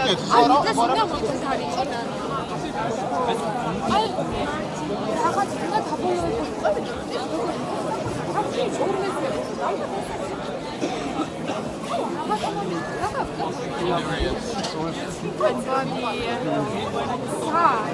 아니 zaraz, 이제 생각 못한 다리. 아니 나가 내가 다 보려고 삼촌이 좋은 메시지 나가 사.